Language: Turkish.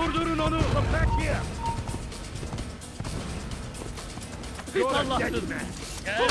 Durdurun onu. Come back here. Pis You're Gel.